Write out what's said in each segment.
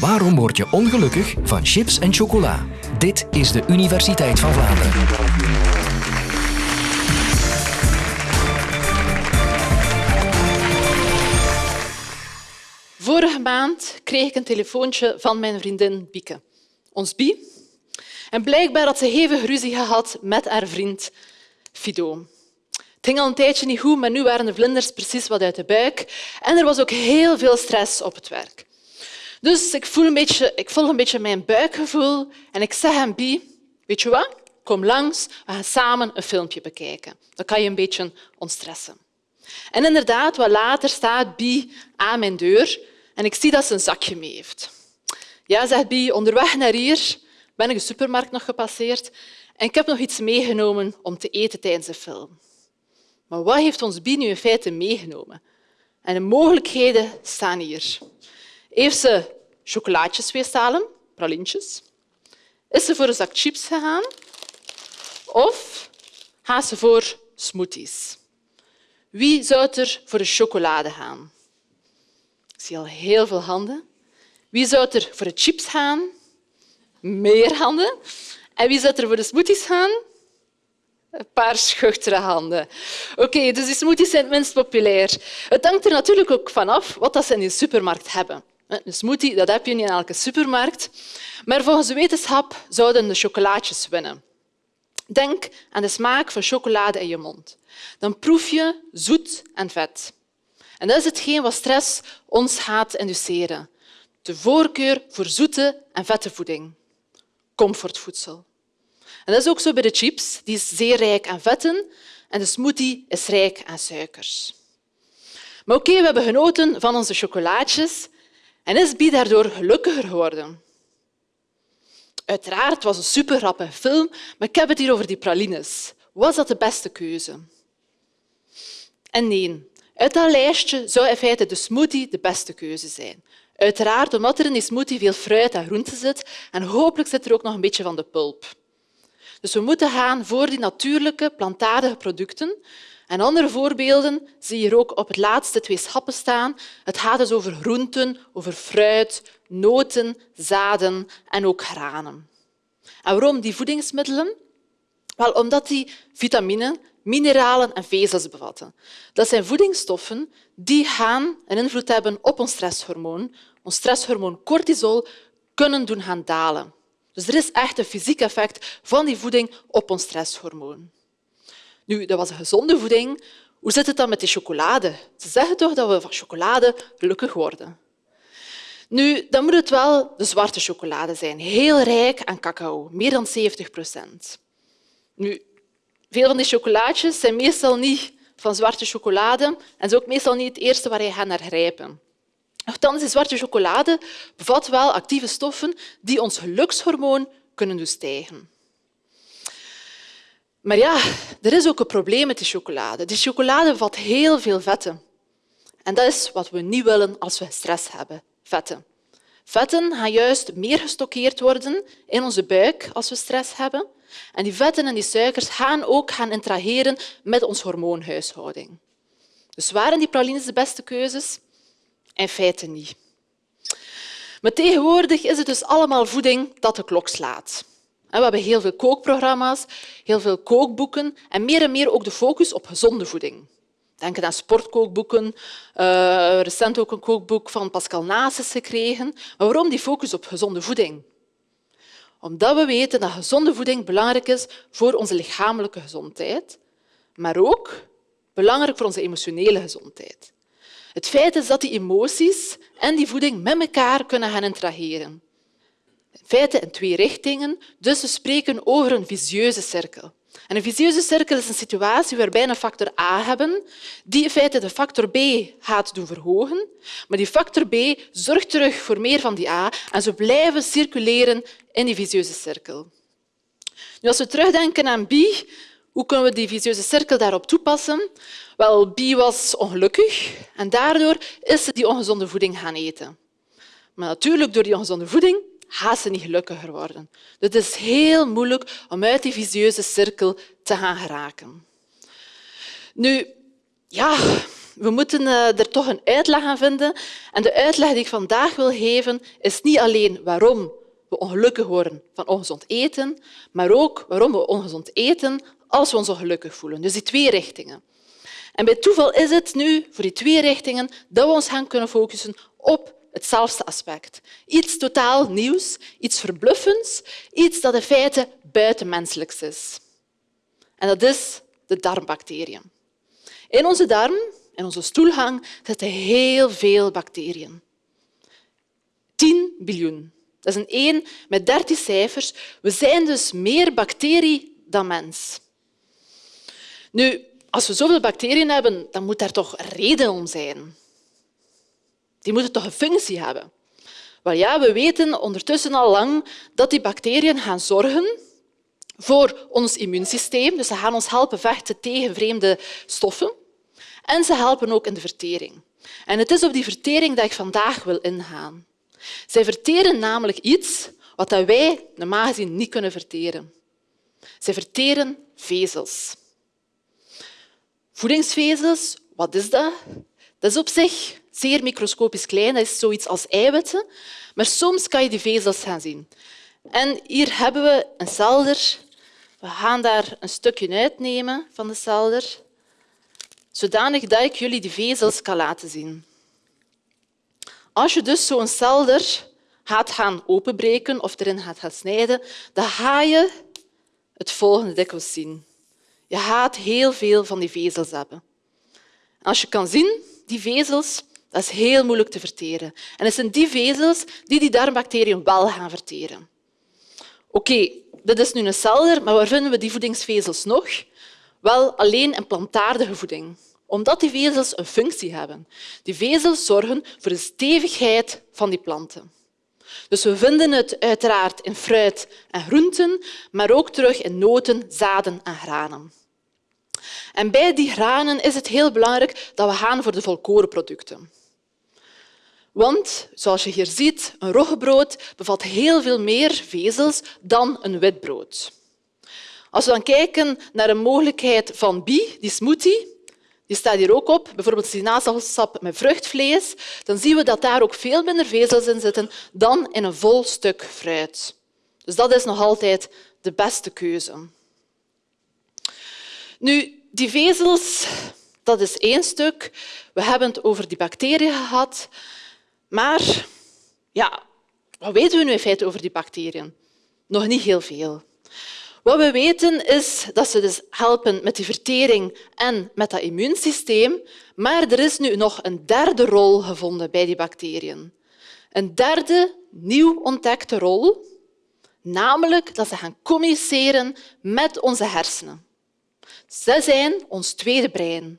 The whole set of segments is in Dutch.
Waarom word je ongelukkig van chips en chocola? Dit is de Universiteit van Vlaanderen. Vorige maand kreeg ik een telefoontje van mijn vriendin Bieke, ons Bie. En blijkbaar had ze hevig ruzie gehad met haar vriend Fido. Het ging al een tijdje niet goed, maar nu waren de vlinders precies wat uit de buik. En er was ook heel veel stress op het werk. Dus ik, voel een beetje, ik volg een beetje mijn buikgevoel en ik zeg aan Bie, weet je wat? Kom langs, we gaan samen een filmpje bekijken. Dan kan je een beetje ontstressen. En inderdaad, wat later staat Bie aan mijn deur en ik zie dat ze een zakje mee heeft. Ja, zegt Bie, onderweg naar hier ben ik de supermarkt nog gepasseerd en ik heb nog iets meegenomen om te eten tijdens de film. Maar wat heeft ons Bie nu in feite meegenomen? En de mogelijkheden staan hier. Heeft ze chocolaatjes weestalen, pralintjes? Is ze voor een zak chips gegaan? Of gaat ze voor smoothies? Wie zou er voor de chocolade gaan? Ik zie al heel veel handen. Wie zou er voor de chips gaan? Meer handen. En wie zou er voor de smoothies gaan? Een paar schuchtere handen. Oké, dus die smoothies zijn het minst populair. Het hangt er natuurlijk ook vanaf wat ze in de supermarkt hebben. Een smoothie dat heb je niet in elke supermarkt. Maar volgens de wetenschap zouden de chocolaatjes winnen. Denk aan de smaak van chocolade in je mond. Dan proef je zoet en vet. En dat is hetgeen wat stress ons gaat induceren. De voorkeur voor zoete en vette voeding. Comfortvoedsel. En dat is ook zo bij de chips. Die is zeer rijk aan vetten en de smoothie is rijk aan suikers. Maar oké, we hebben genoten van onze chocolaatjes en is Bie daardoor gelukkiger geworden. Uiteraard was een super film, maar ik heb het hier over die pralines. Was dat de beste keuze? En nee, uit dat lijstje zou in feite de smoothie de beste keuze zijn. Uiteraard omdat er in die smoothie veel fruit en groenten zit en hopelijk zit er ook nog een beetje van de pulp. Dus we moeten gaan voor die natuurlijke, plantaardige producten. En andere voorbeelden zie je hier ook op het laatste twee schappen staan. Het gaat dus over groenten, over fruit, noten, zaden en ook granen. En waarom die voedingsmiddelen? Wel, omdat die vitamine, mineralen en vezels bevatten. Dat zijn voedingsstoffen die gaan een invloed hebben op ons stresshormoon. Ons stresshormoon cortisol kunnen doen gaan dalen. Dus er is echt een fysiek effect van die voeding op ons stresshormoon. Nu, dat was een gezonde voeding. Hoe zit het dan met die chocolade? Ze zeggen toch dat we van chocolade gelukkig worden. Nu, dan moet het wel de zwarte chocolade zijn, heel rijk aan cacao, meer dan 70 procent. Nu, veel van die chocolaatjes zijn meestal niet van zwarte chocolade en is ook meestal niet het eerste waar je gaat naar grijpen. Nochtans, die zwarte chocolade bevat wel actieve stoffen die ons gelukshormoon kunnen doen stijgen. Maar ja, er is ook een probleem met die chocolade. Die chocolade bevat heel veel vetten. En dat is wat we niet willen als we stress hebben. Vetten. Vetten gaan juist meer gestockeerd worden in onze buik als we stress hebben. En die vetten en die suikers gaan ook gaan interageren met onze hormoonhuishouding. Dus waren die pralines de beste keuzes? In feite niet. Maar tegenwoordig is het dus allemaal voeding dat de klok slaat. We hebben heel veel kookprogramma's, heel veel kookboeken en meer en meer ook de focus op gezonde voeding. Denk aan sportkookboeken. Uh, recent ook een kookboek van Pascal Naas gekregen. Maar waarom die focus op gezonde voeding? Omdat we weten dat gezonde voeding belangrijk is voor onze lichamelijke gezondheid, maar ook belangrijk voor onze emotionele gezondheid. Het feit is dat die emoties en die voeding met elkaar kunnen gaan interageren. In feite in twee richtingen, dus we spreken over een visieuze cirkel. En een visieuze cirkel is een situatie waarbij we een factor A hebben, die in feite de factor B gaat doen verhogen, maar die factor B zorgt terug voor meer van die A en ze blijven circuleren in die visieuze cirkel. Nu, als we terugdenken aan B, hoe kunnen we die visieuze cirkel daarop toepassen? Wel, B was ongelukkig en daardoor is ze die ongezonde voeding gaan eten. Maar natuurlijk, door die ongezonde voeding niet gelukkiger worden. Dus het is heel moeilijk om uit die visieuze cirkel te gaan geraken. Nu, ja, we moeten eh, er toch een uitleg aan vinden. En de uitleg die ik vandaag wil geven is niet alleen waarom we ongelukkig worden van ongezond eten, maar ook waarom we ongezond eten als we ons ongelukkig voelen. Dus die twee richtingen. En bij toeval is het nu voor die twee richtingen dat we ons gaan kunnen focussen op hetzelfde aspect. Iets totaal nieuws, iets verbluffends, iets dat in feite buitenmenselijks is. En dat is de darmbacteriën. In onze darm, in onze stoelgang, zitten heel veel bacteriën. 10 biljoen. Dat is een 1 met 13 cijfers. We zijn dus meer bacterie dan mens. Nu, als we zoveel bacteriën hebben, dan moet daar toch reden om zijn. Die moeten toch een functie hebben. Wel ja, we weten ondertussen al lang dat die bacteriën gaan zorgen voor ons immuunsysteem. Dus ze gaan ons helpen vechten tegen vreemde stoffen. En ze helpen ook in de vertering. En het is op die vertering dat ik vandaag wil ingaan. Zij verteren namelijk iets wat wij normaal gezien niet kunnen verteren. Zij verteren vezels. Voedingsvezels, wat is dat? Dat is op zich zeer microscopisch klein, dat is zoiets als eiwitten, maar soms kan je die vezels gaan zien. En hier hebben we een celder. We gaan daar een stukje uitnemen van de celder, zodanig dat ik jullie die vezels kan laten zien. Als je dus zo'n celder gaat gaan openbreken of erin gaat snijden, dan ga je het volgende dikwijls zien. Je gaat heel veel van die vezels hebben. Als je kan zien, die vezels, dat is heel moeilijk te verteren. En het zijn die vezels die die darmbacteriën wel gaan verteren. Oké, dit is nu een celder, maar waar vinden we die voedingsvezels nog? Wel alleen in plantaardige voeding omdat die vezels een functie hebben. Die vezels zorgen voor de stevigheid van die planten. Dus we vinden het uiteraard in fruit en groenten, maar ook terug in noten, zaden en granen. En bij die granen is het heel belangrijk dat we gaan voor de volkorenproducten. Want, zoals je hier ziet, een roggebrood bevat heel veel meer vezels dan een witbrood. Als we dan kijken naar de mogelijkheid van bi, die smoothie, die staat hier ook op, bijvoorbeeld sinaasappelsap met vruchtvlees, dan zien we dat daar ook veel minder vezels in zitten dan in een vol stuk fruit. Dus dat is nog altijd de beste keuze. Nu, die vezels, dat is één stuk. We hebben het over die bacteriën gehad. Maar ja, wat weten we nu in feite over die bacteriën? Nog niet heel veel. Wat we weten is dat ze dus helpen met die vertering en met dat immuunsysteem. Maar er is nu nog een derde rol gevonden bij die bacteriën. Een derde, nieuw ontdekte rol, namelijk dat ze gaan communiceren met onze hersenen. Ze zijn ons tweede brein.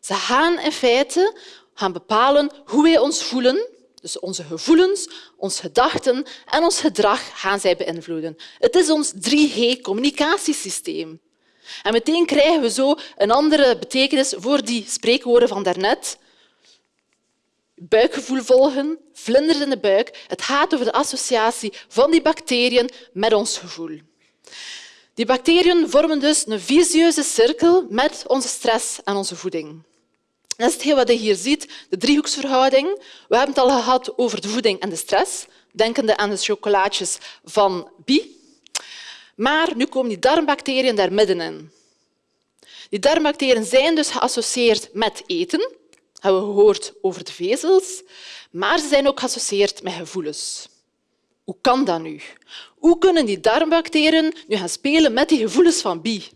Ze gaan in feite gaan bepalen hoe wij ons voelen dus onze gevoelens, onze gedachten en ons gedrag gaan zij beïnvloeden. Het is ons 3G-communicatiesysteem. En meteen krijgen we zo een andere betekenis voor die spreekwoorden van daarnet. Buikgevoel volgen, vlinders in de buik. Het gaat over de associatie van die bacteriën met ons gevoel. Die bacteriën vormen dus een visieuze cirkel met onze stress en onze voeding. Dat is hetgeen wat je hier ziet, de driehoeksverhouding. We hebben het al gehad over de voeding en de stress, denkende aan de chocolaatjes van Bi. Maar nu komen die darmbacteriën daar middenin. Die darmbacteriën zijn dus geassocieerd met eten. hebben we gehoord over de vezels. Maar ze zijn ook geassocieerd met gevoelens. Hoe kan dat nu? Hoe kunnen die darmbacteriën nu gaan spelen met die gevoelens van Bi?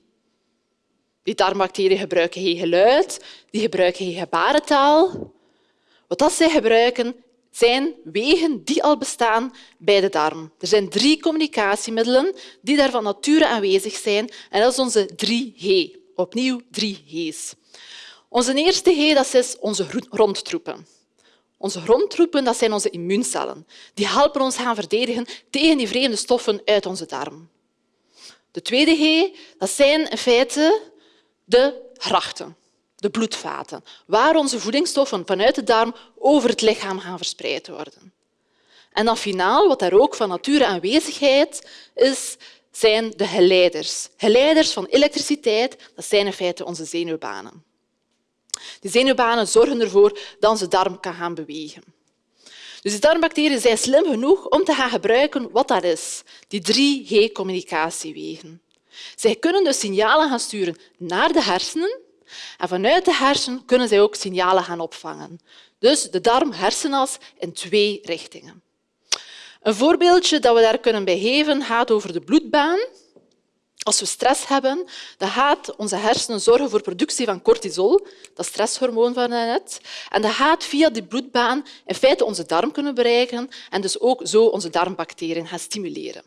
Die darmbacteriën gebruiken geen geluid, die gebruiken geen gebarentaal. Wat zij gebruiken zijn wegen die al bestaan bij de darm. Er zijn drie communicatiemiddelen die daar van nature aanwezig zijn en dat is onze 3G. Opnieuw drie G's. Onze eerste G dat is onze rondtroepen. Onze grondtroepen dat zijn onze immuuncellen. Die helpen ons gaan verdedigen tegen die vreemde stoffen uit onze darm. De tweede G dat zijn in feite de grachten, de bloedvaten, waar onze voedingsstoffen vanuit de darm over het lichaam gaan verspreid worden. En dan finaal, wat daar ook van nature aanwezigheid is, zijn de geleiders. Geleiders van elektriciteit, dat zijn in feite onze zenuwbanen. Die zenuwbanen zorgen ervoor dat onze darm kan gaan bewegen. Dus die darmbacteriën zijn slim genoeg om te gaan gebruiken wat dat is, die 3G-communicatiewegen. Zij kunnen dus signalen gaan sturen naar de hersenen en vanuit de hersenen kunnen zij ook signalen gaan opvangen. Dus de darm-hersenas in twee richtingen. Een voorbeeldje dat we daar kunnen bij geven gaat over de bloedbaan. Als we stress hebben, dan gaat onze hersenen zorgen voor productie van cortisol, dat stresshormoon van net. En dat gaat via die bloedbaan in feite onze darm kunnen bereiken en dus ook zo onze darmbacteriën gaan stimuleren.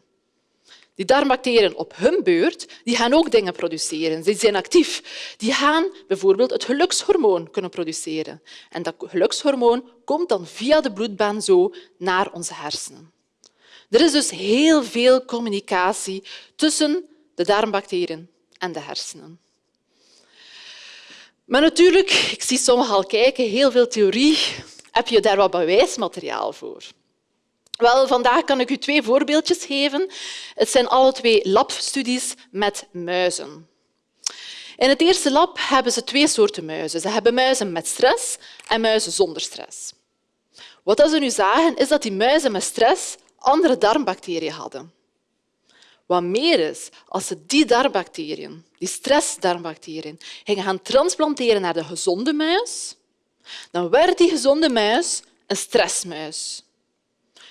Die darmbacteriën op hun beurt die gaan ook dingen produceren. Ze zijn actief. Die gaan bijvoorbeeld het gelukshormoon kunnen produceren. En dat gelukshormoon komt dan via de bloedbaan zo naar onze hersenen. Er is dus heel veel communicatie tussen de darmbacteriën en de hersenen. Maar natuurlijk, ik zie sommigen al kijken, heel veel theorie. Heb je daar wat bewijsmateriaal voor? Wel, vandaag kan ik u twee voorbeeldjes geven. Het zijn alle twee labstudies met muizen. In het eerste lab hebben ze twee soorten muizen. Ze hebben muizen met stress en muizen zonder stress. Wat ze nu zagen, is dat die muizen met stress andere darmbacteriën hadden. Wat meer is, als ze die darmbacteriën, die stressdarmbacteriën, gingen gaan transplanteren naar de gezonde muis, dan werd die gezonde muis een stressmuis.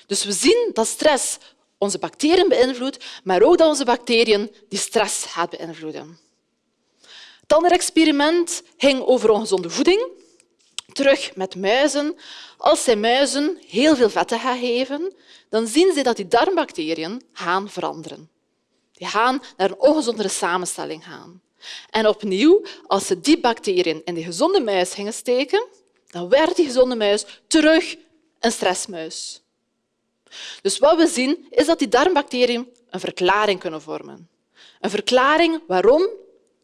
Dus we zien dat stress onze bacteriën beïnvloedt, maar ook dat onze bacteriën die stress gaat beïnvloeden. Het andere experiment ging over ongezonde voeding. Terug met muizen. Als zij muizen heel veel vetten gaan geven, dan zien ze dat die darmbacteriën gaan veranderen. Die gaan naar een ongezondere samenstelling gaan. En opnieuw, als ze die bacteriën in de gezonde muis gingen steken, dan werd die gezonde muis terug een stressmuis. Dus wat we zien, is dat die darmbacteriën een verklaring kunnen vormen. Een verklaring waarom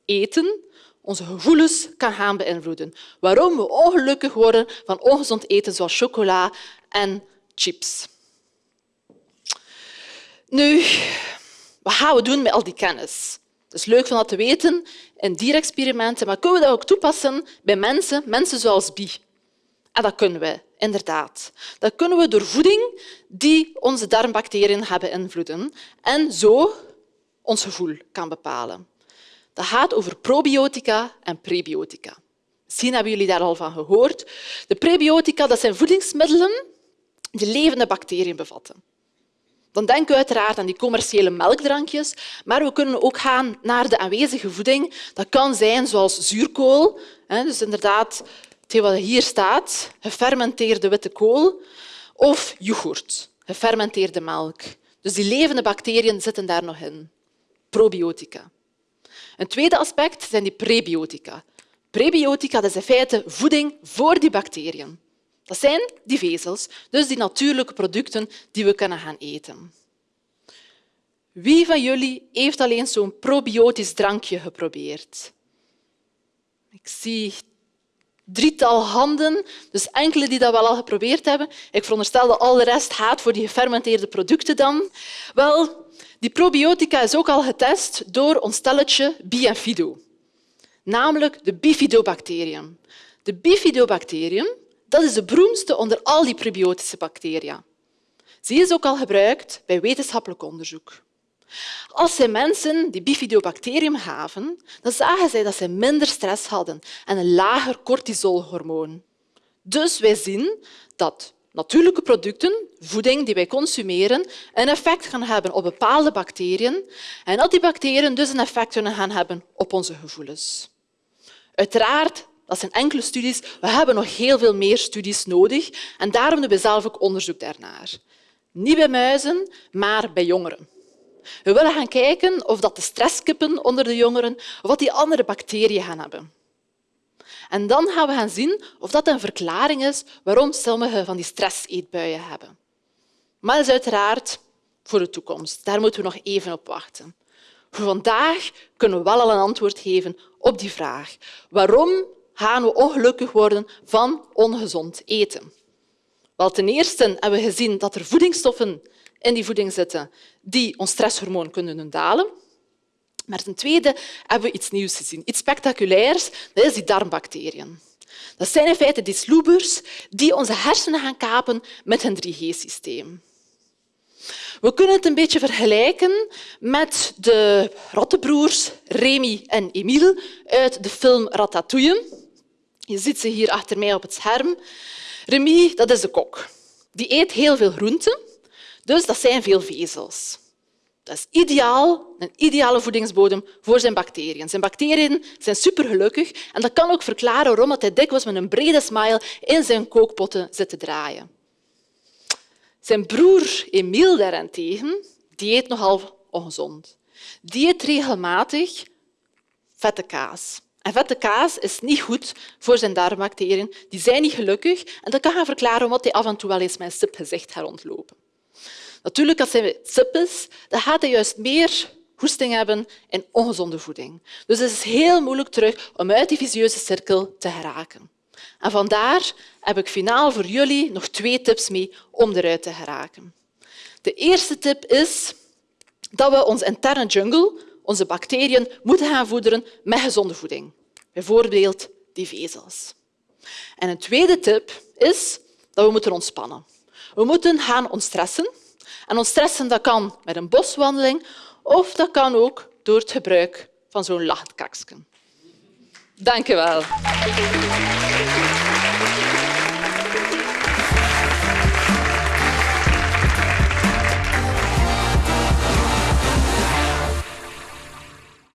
eten onze gevoelens kan gaan beïnvloeden. Waarom we ongelukkig worden van ongezond eten zoals chocola en chips. Nu, wat gaan we doen met al die kennis? Het is leuk om dat te weten in dierexperimenten, maar kunnen we dat ook toepassen bij mensen, mensen zoals Bi? En dat kunnen we, inderdaad. Dat kunnen we door voeding die onze darmbacteriën gaan beïnvloeden en zo ons gevoel kan bepalen. Dat gaat over probiotica en prebiotica. Misschien hebben jullie daar al van gehoord. De prebiotica dat zijn voedingsmiddelen die levende bacteriën bevatten. Dan denken we uiteraard aan die commerciële melkdrankjes, maar we kunnen ook gaan naar de aanwezige voeding. Dat kan zijn zoals zuurkool, dus inderdaad wat hier staat, gefermenteerde witte kool, of yoghurt, gefermenteerde melk. Dus die levende bacteriën zitten daar nog in. Probiotica. Een tweede aspect zijn die prebiotica. Prebiotica dat is in feite voeding voor die bacteriën. Dat zijn die vezels, dus die natuurlijke producten die we kunnen gaan eten. Wie van jullie heeft al eens zo'n probiotisch drankje geprobeerd? Ik zie drietal handen, dus enkele die dat wel al geprobeerd hebben. Ik veronderstel dat al de rest gaat voor die gefermenteerde producten dan. Wel, die probiotica is ook al getest door ons stelletje Bienfido, namelijk de bifidobacteriën. De bifidobacteriën dat is de beroemdste onder al die probiotische bacteriën. Ze is ook al gebruikt bij wetenschappelijk onderzoek. Als zij mensen die bifidobacterium gaven, dan zagen zij dat ze minder stress hadden en een lager cortisolhormoon. Dus wij zien dat natuurlijke producten, voeding die wij consumeren, een effect gaan hebben op bepaalde bacteriën en dat die bacteriën dus een effect kunnen gaan hebben op onze gevoelens. Uiteraard, dat zijn enkele studies. We hebben nog heel veel meer studies nodig en daarom doen we zelf ook onderzoek daarnaar. Niet bij muizen, maar bij jongeren. We willen gaan kijken of dat de stresskippen onder de jongeren wat die andere bacteriën gaan hebben. En dan gaan we gaan zien of dat een verklaring is waarom sommige van die stresseetbuien hebben. Maar dat is uiteraard voor de toekomst. Daar moeten we nog even op wachten. Vandaag kunnen we wel al een antwoord geven op die vraag. Waarom gaan we ongelukkig worden van ongezond eten? Wel, ten eerste hebben we gezien dat er voedingsstoffen in die voeding zitten die ons stresshormoon kunnen doen dalen. Maar ten tweede hebben we iets nieuws gezien, iets spectaculairs. Dat is die darmbacteriën. Dat zijn in feite die sloebers die onze hersenen gaan kapen met een 3G-systeem. We kunnen het een beetje vergelijken met de rottenbroers Remy en Emile uit de film Ratatouille. Je ziet ze hier achter mij op het scherm. Remy dat is de kok. Die eet heel veel groenten, dus dat zijn veel vezels. Dat is ideaal, een ideale voedingsbodem voor zijn bacteriën. Zijn bacteriën zijn supergelukkig en dat kan ook verklaren waarom hij dikwijls met een brede smile in zijn kookpotten zit te draaien. Zijn broer Emile daarentegen, die eet nogal ongezond. Die eet regelmatig vette kaas. En vette kaas is niet goed voor zijn darmbacteriën. Die zijn niet gelukkig en dat kan gaan verklaren omdat hij af en toe wel eens met een gezicht gaat. Natuurlijk, als hij sip is, dan gaat hij juist meer hoesting hebben en ongezonde voeding. Dus het is heel moeilijk terug om uit die visieuze cirkel te geraken. En vandaar heb ik finaal voor jullie nog twee tips mee om eruit te geraken. De eerste tip is dat we onze interne jungle, onze bacteriën, moeten gaan voederen met gezonde voeding. Bijvoorbeeld die vezels. En een tweede tip is dat we moeten ontspannen. We moeten gaan ontstressen. En ontstressen dat kan met een boswandeling of dat kan ook door het gebruik van zo'n lachend Dank je wel.